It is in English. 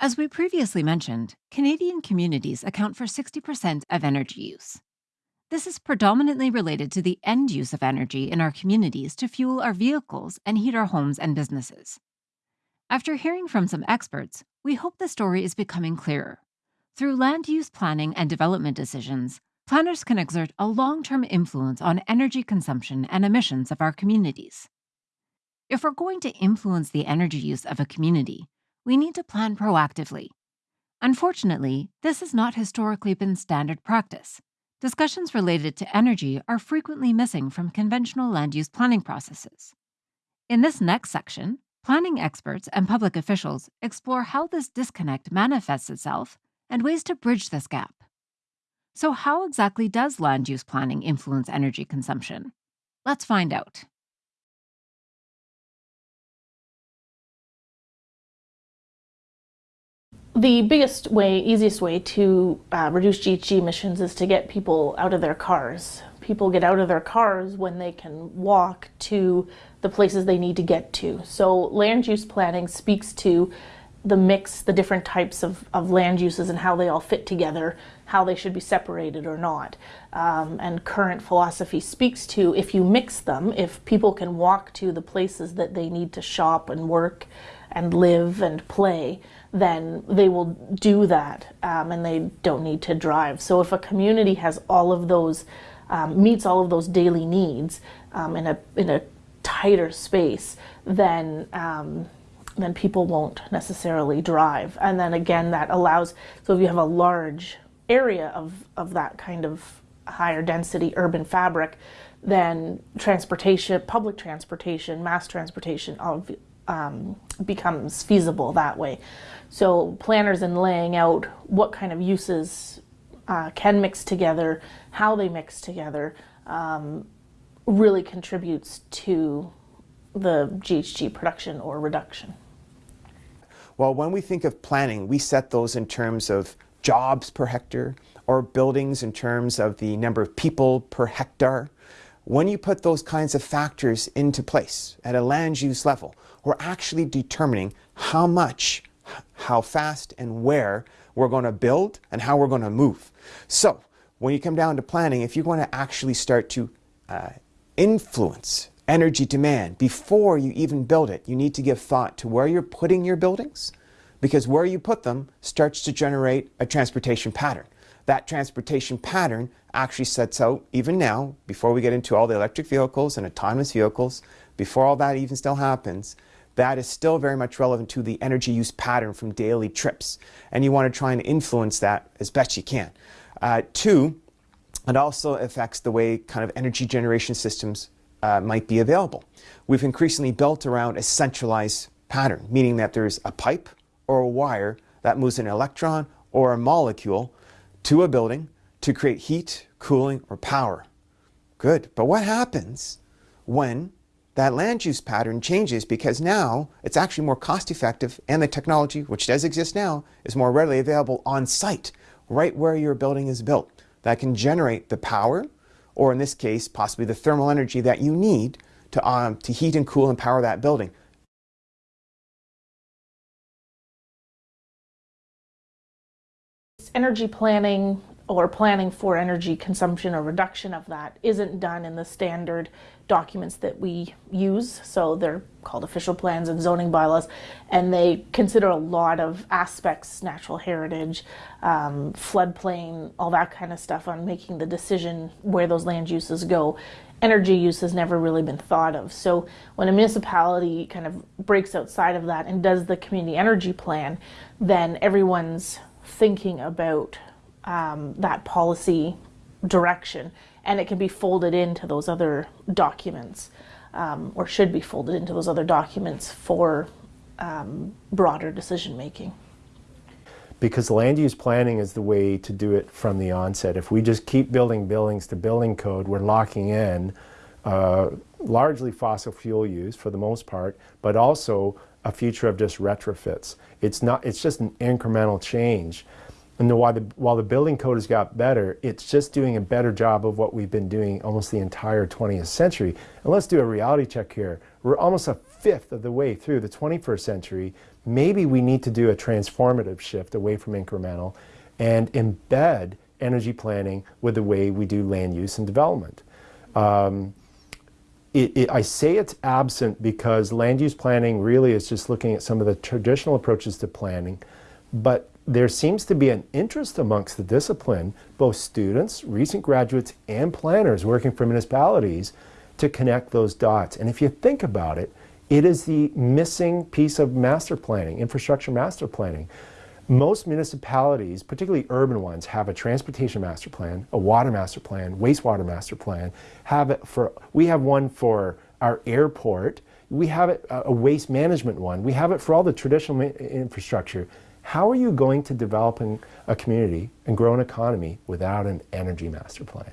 As we previously mentioned, Canadian communities account for 60% of energy use. This is predominantly related to the end use of energy in our communities to fuel our vehicles and heat our homes and businesses. After hearing from some experts, we hope the story is becoming clearer. Through land use planning and development decisions, planners can exert a long term influence on energy consumption and emissions of our communities. If we're going to influence the energy use of a community, we need to plan proactively. Unfortunately, this has not historically been standard practice, discussions related to energy are frequently missing from conventional land use planning processes. In this next section, planning experts and public officials explore how this disconnect manifests itself and ways to bridge this gap. So, how exactly does land use planning influence energy consumption? Let's find out. The biggest way, easiest way to uh, reduce GHG emissions is to get people out of their cars. People get out of their cars when they can walk to the places they need to get to. So land use planning speaks to the mix, the different types of, of land uses and how they all fit together, how they should be separated or not. Um, and current philosophy speaks to if you mix them, if people can walk to the places that they need to shop and work and live and play, then they will do that um, and they don't need to drive. So if a community has all of those, um, meets all of those daily needs um, in, a, in a tighter space, then um, then people won't necessarily drive. And then again, that allows, so if you have a large area of, of that kind of higher density urban fabric, then transportation, public transportation, mass transportation, um, becomes feasible that way. So planners in laying out what kind of uses uh, can mix together, how they mix together, um, really contributes to the GHG production or reduction. Well, when we think of planning, we set those in terms of jobs per hectare or buildings in terms of the number of people per hectare. When you put those kinds of factors into place at a land use level, we're actually determining how much, how fast and where we're going to build and how we're going to move. So when you come down to planning, if you're going to actually start to uh, influence energy demand before you even build it, you need to give thought to where you're putting your buildings because where you put them starts to generate a transportation pattern. That transportation pattern actually sets out, even now, before we get into all the electric vehicles and autonomous vehicles, before all that even still happens, that is still very much relevant to the energy use pattern from daily trips. And you want to try and influence that as best you can. Uh, two, it also affects the way kind of energy generation systems uh, might be available. We've increasingly built around a centralized pattern, meaning that there's a pipe or a wire that moves an electron or a molecule to a building to create heat, cooling, or power. Good, but what happens when that land use pattern changes because now it's actually more cost effective and the technology, which does exist now, is more readily available on site, right where your building is built. That can generate the power, or in this case, possibly the thermal energy that you need to, um, to heat and cool and power that building. Energy planning or planning for energy consumption or reduction of that isn't done in the standard documents that we use. So they're called official plans and zoning bylaws, and they consider a lot of aspects, natural heritage, um, floodplain, all that kind of stuff on making the decision where those land uses go. Energy use has never really been thought of. So when a municipality kind of breaks outside of that and does the community energy plan, then everyone's thinking about um, that policy direction and it can be folded into those other documents um, or should be folded into those other documents for um, broader decision making. Because land use planning is the way to do it from the onset. If we just keep building buildings to building code, we're locking in uh, largely fossil fuel use for the most part, but also a future of just retrofits. It's not. It's just an incremental change And while the, while the building code has got better, it's just doing a better job of what we've been doing almost the entire 20th century. And let's do a reality check here. We're almost a fifth of the way through the 21st century. Maybe we need to do a transformative shift away from incremental and embed energy planning with the way we do land use and development. Um, it, it, I say it's absent because land use planning really is just looking at some of the traditional approaches to planning, but there seems to be an interest amongst the discipline, both students, recent graduates, and planners working for municipalities to connect those dots. And if you think about it, it is the missing piece of master planning, infrastructure master planning. Most municipalities, particularly urban ones, have a transportation master plan, a water master plan, wastewater master plan. Have it for we have one for our airport. We have it a waste management one. We have it for all the traditional infrastructure. How are you going to develop a community and grow an economy without an energy master plan?